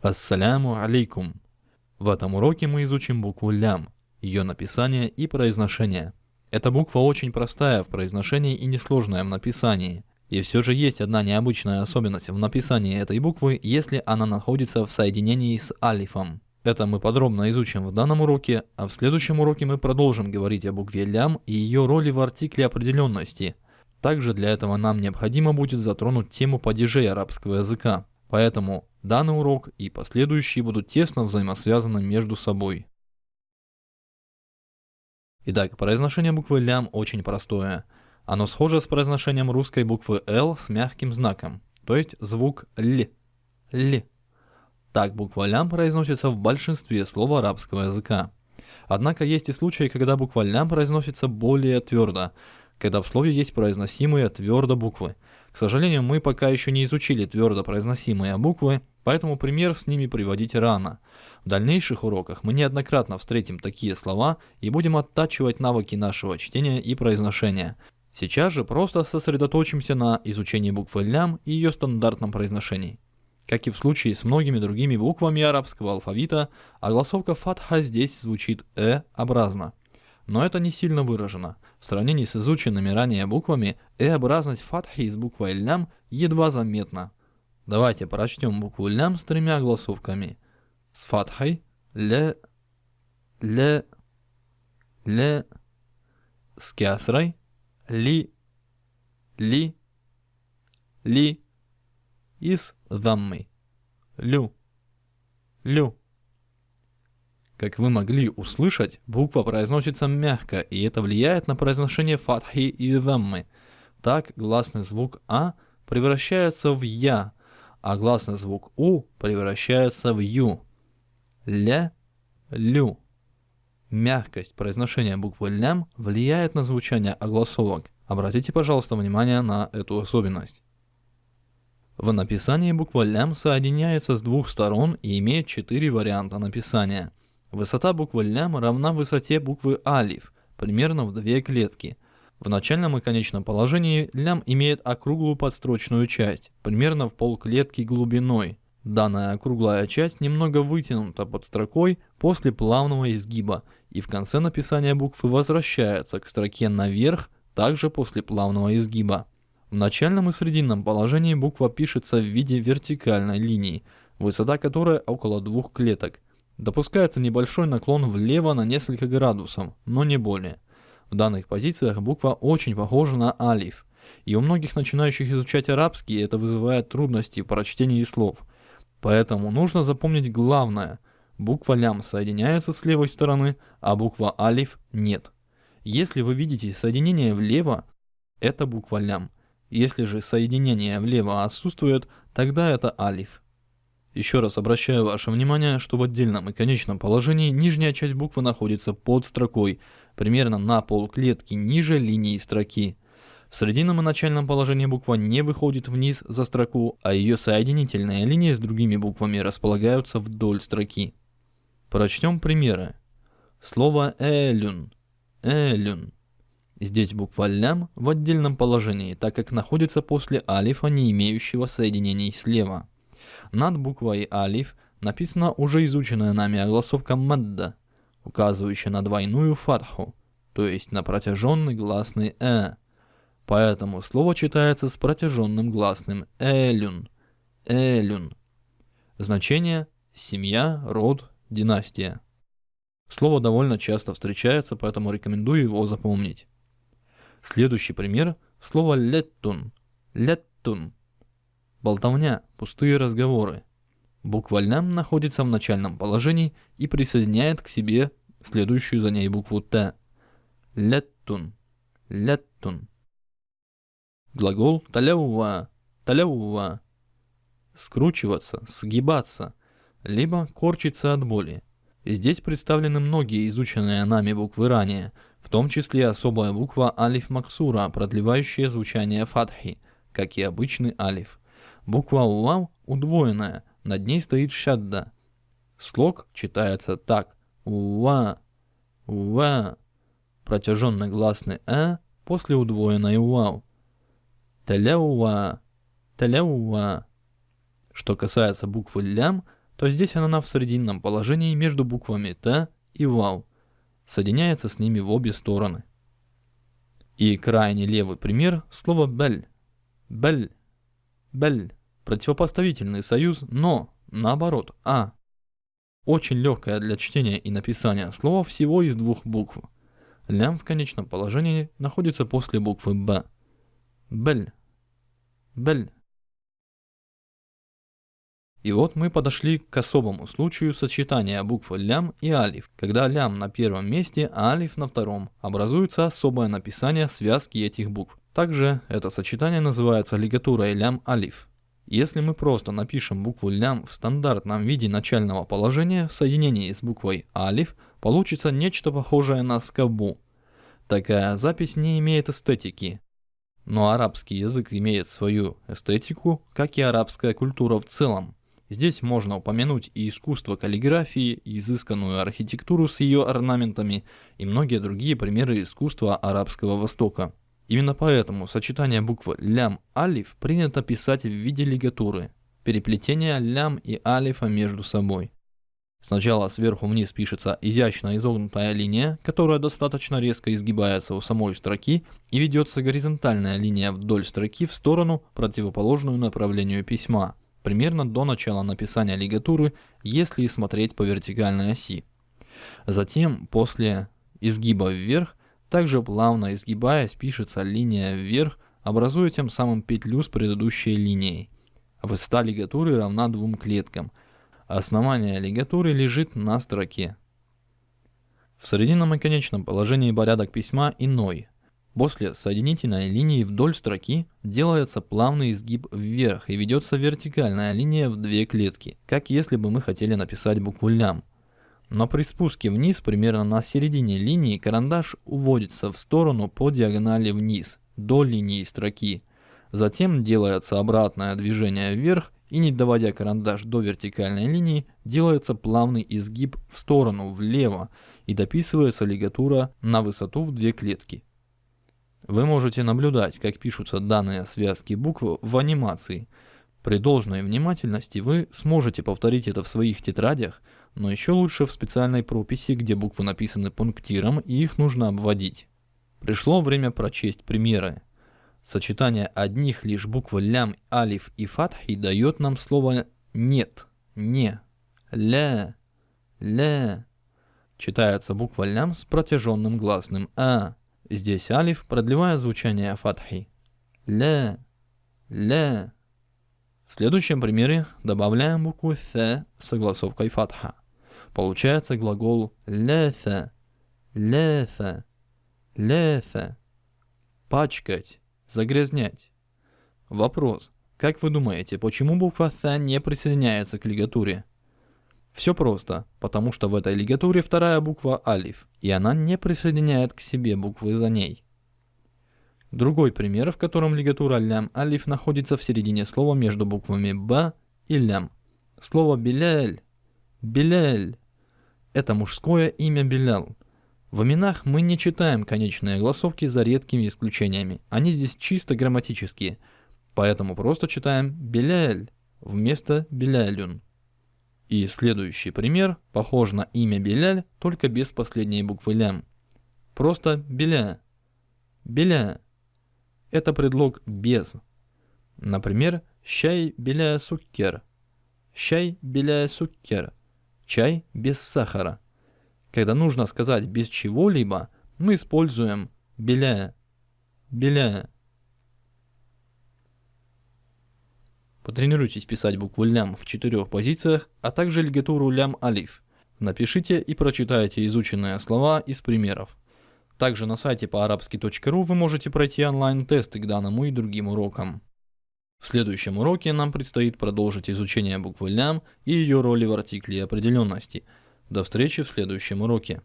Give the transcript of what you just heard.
Ассаляму алейкум. В этом уроке мы изучим букву лям, ее написание и произношение. Эта буква очень простая в произношении и несложная в написании. И все же есть одна необычная особенность в написании этой буквы, если она находится в соединении с алифом. Это мы подробно изучим в данном уроке, а в следующем уроке мы продолжим говорить о букве лям и ее роли в артикле определенности. Также для этого нам необходимо будет затронуть тему падежей арабского языка. Поэтому данный урок и последующие будут тесно взаимосвязаны между собой. Итак, произношение буквы лям очень простое. Оно схоже с произношением русской буквы Л с мягким знаком, то есть звук Л. Л. Так буква лям произносится в большинстве слов арабского языка. Однако есть и случаи, когда буква лям произносится более твердо, когда в слове есть произносимые твердо буквы – к сожалению, мы пока еще не изучили твердо произносимые буквы, поэтому пример с ними приводить рано. В дальнейших уроках мы неоднократно встретим такие слова и будем оттачивать навыки нашего чтения и произношения. Сейчас же просто сосредоточимся на изучении буквы лям и ее стандартном произношении. Как и в случае с многими другими буквами арабского алфавита, огласовка фатха здесь звучит «э»-образно. Но это не сильно выражено – в сравнении с изученными ранее буквами, э-образность фатхи с буквой лям едва заметна. Давайте прочтем букву лям с тремя голосовками. С фатхой ле, ле, ле, с кясрой ли, ли, ли и с даммой лю, лю. Как вы могли услышать, буква произносится мягко, и это влияет на произношение фатхи и даммы. Так гласный звук А превращается в Я, а гласный звук У превращается в Ю. Ля, Лю. Мягкость произношения буквы лям влияет на звучание огласовок. Обратите, пожалуйста, внимание на эту особенность. В написании буква лям соединяется с двух сторон и имеет четыре варианта написания – Высота буквы лям равна высоте буквы алиф, примерно в две клетки. В начальном и конечном положении лям имеет округлую подстрочную часть, примерно в полклетки глубиной. Данная округлая часть немного вытянута под строкой после плавного изгиба и в конце написания буквы возвращается к строке наверх также после плавного изгиба. В начальном и срединном положении буква пишется в виде вертикальной линии, высота которой около двух клеток – Допускается небольшой наклон влево на несколько градусов, но не более. В данных позициях буква очень похожа на алиф, и у многих начинающих изучать арабский это вызывает трудности в прочтении слов. Поэтому нужно запомнить главное. Буква лям соединяется с левой стороны, а буква алиф нет. Если вы видите соединение влево, это буква лям. Если же соединение влево отсутствует, тогда это алиф. Еще раз обращаю ваше внимание, что в отдельном и конечном положении нижняя часть буквы находится под строкой, примерно на полклетки ниже линии строки. В срединном и начальном положении буква не выходит вниз за строку, а ее соединительные линии с другими буквами располагаются вдоль строки. Прочтем примеры. Слово «элюн». «Элюн». Здесь буква «лям» в отдельном положении, так как находится после алифа, не имеющего соединений слева. Над буквой алиф написана уже изученная нами огласовка мадда, указывающая на двойную фатху, то есть на протяженный гласный э. Поэтому слово читается с протяженным гласным элюн. Элюн. Значение семья, род, династия. Слово довольно часто встречается, поэтому рекомендую его запомнить. Следующий пример – слово леттун. Леттун Болтовня, пустые разговоры. Буква «лям» находится в начальном положении и присоединяет к себе следующую за ней букву «т». Леттун. Леттун. Глагол таляува. Таляува. Скручиваться, сгибаться, либо корчиться от боли. Здесь представлены многие изученные нами буквы ранее, в том числе особая буква алиф максура, продлевающая звучание фатхи, как и обычный алиф. Буква «лам» удвоенная, над ней стоит шадда. Слог читается так. «Уа», «уа», протяженный гласный «э» после удвоенной «вау». «Таляуа», «таляуа». Что касается буквы «лям», то здесь она в срединном положении между буквами Т и Вау, соединяется с ними в обе стороны. И крайне левый пример – слово «бель». «Бель», «бель» – противопоставительный союз, но наоборот «а». Очень легкое для чтения и написания слово всего из двух букв. Лям в конечном положении находится после буквы «б». «Бель», «бель». И вот мы подошли к особому случаю сочетания букв лям и алиф. Когда лям на первом месте, а алиф на втором, образуется особое написание связки этих букв. Также это сочетание называется лигатурой лям-алиф. Если мы просто напишем букву лям в стандартном виде начального положения в соединении с буквой алиф, получится нечто похожее на скобу. Такая запись не имеет эстетики. Но арабский язык имеет свою эстетику, как и арабская культура в целом. Здесь можно упомянуть и искусство каллиграфии, и изысканную архитектуру с ее орнаментами, и многие другие примеры искусства Арабского Востока. Именно поэтому сочетание букв лям-алиф принято писать в виде лигатуры, переплетение лям и алифа между собой. Сначала сверху вниз пишется изящно изогнутая линия, которая достаточно резко изгибается у самой строки, и ведется горизонтальная линия вдоль строки в сторону, противоположную направлению письма – примерно до начала написания лигатуры, если смотреть по вертикальной оси. Затем, после изгиба вверх, также плавно изгибаясь, пишется линия вверх, образуя тем самым петлю с предыдущей линией. Высота лигатуры равна двум клеткам. Основание лигатуры лежит на строке. В срединном и конечном положении порядок письма иной – После соединительной линии вдоль строки делается плавный изгиб вверх и ведется вертикальная линия в две клетки, как если бы мы хотели написать букву лям. Но при спуске вниз, примерно на середине линии, карандаш уводится в сторону по диагонали вниз, до линии строки. Затем делается обратное движение вверх и не доводя карандаш до вертикальной линии, делается плавный изгиб в сторону влево и дописывается лигатура на высоту в две клетки. Вы можете наблюдать, как пишутся данные связки букв в анимации. При должной внимательности вы сможете повторить это в своих тетрадях, но еще лучше в специальной прописи, где буквы написаны пунктиром и их нужно обводить. Пришло время прочесть примеры. Сочетание одних лишь букв лям, алиф и фатхи дает нам слово «нет», «не», «ля», «ля». Читается буква лям с протяженным гласным «а». Здесь алиф, продлевая звучание фатхи. Ля, ля. В следующем примере добавляем букву «th» с согласовкой фатха. Получается глагол «леса», «леса», «леса». Пачкать, загрязнять. Вопрос. Как вы думаете, почему буква «th» не присоединяется к лигатуре? Все просто, потому что в этой лигатуре вторая буква алиф, и она не присоединяет к себе буквы за ней. Другой пример, в котором лигатура лям алиф находится в середине слова между буквами б и лям. Слово биляль, биляль – это мужское имя Белял. В именах мы не читаем конечные голосовки за редкими исключениями. Они здесь чисто грамматические, поэтому просто читаем Беляль вместо Белялюн. И следующий пример похож на имя Беляль, только без последней буквы лям. Просто Беля. Беля. Это предлог без. Например, чай беля суккер. Чай беля суккер. Чай без сахара. Когда нужно сказать без чего-либо, мы используем беля. Беля. Потренируйтесь писать букву лям в четырех позициях, а также лигатуру лям-алиф. Напишите и прочитайте изученные слова из примеров. Также на сайте по арабски.ру вы можете пройти онлайн-тесты к данному и другим урокам. В следующем уроке нам предстоит продолжить изучение буквы лям и ее роли в артикле определенности. До встречи в следующем уроке.